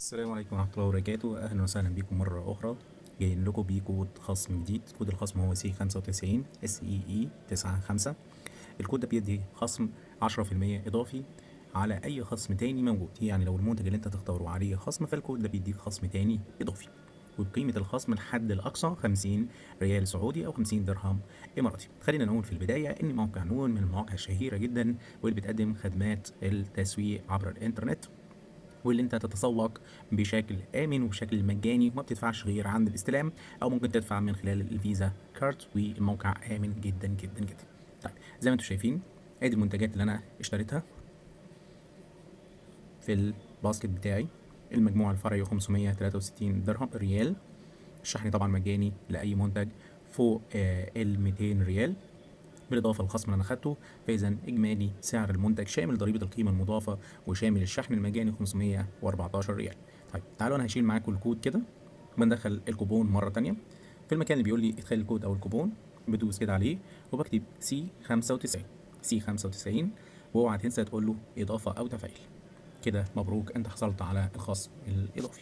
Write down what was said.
السلام عليكم ورحمة الله وبركاته. أهلا وسهلا بكم مرة أخرى. جايين لكم بكود خصم جديد. كود الخصم هو see 95 S E E 95 الكود ده بيدي خصم 10% إضافي على أي خصم تاني موجود. يعني لو المنتج اللي أنت تختاره عليه خصم فالكود ده بيديك خصم تاني إضافي. وبقيمة الخصم الحد الأقصى 50 ريال سعودي أو 50 درهم إماراتي. خلينا نقول في البداية إن موقع نون من المواقع الشهيرة جدا واللي بتقدم خدمات التسويق عبر الإنترنت. واللي انت تتسوق بشكل آمن وبشكل مجاني وما بتدفعش غير عند الاستلام أو ممكن تدفع من خلال ال Visa card والموقع آمن جدا جدا جدا. طيب زي ما أنتم شايفين آدي المنتجات اللي أنا اشتريتها في ال basket بتاعي. المجموع الفرعي 563 درهم ريال. الشحن طبعا مجاني لأي منتج فوق آه ال 200 ريال. بالإضافة للخصم اللي أنا اخدته فإذا إجمالي سعر المنتج شامل ضريبة القيمة المضافة وشامل الشحن المجاني 514 ريال. طيب تعالوا أنا هشيل معاكم الكود كده بندخل الكوبون مرة تانية. في المكان اللي بيقول لي ادخل الكود أو الكوبون بدوس كده عليه وبكتب see 95 see 95 وأوعى تنسى تقول له إضافة أو تفعيل. كده مبروك أنت حصلت على الخصم الإضافي.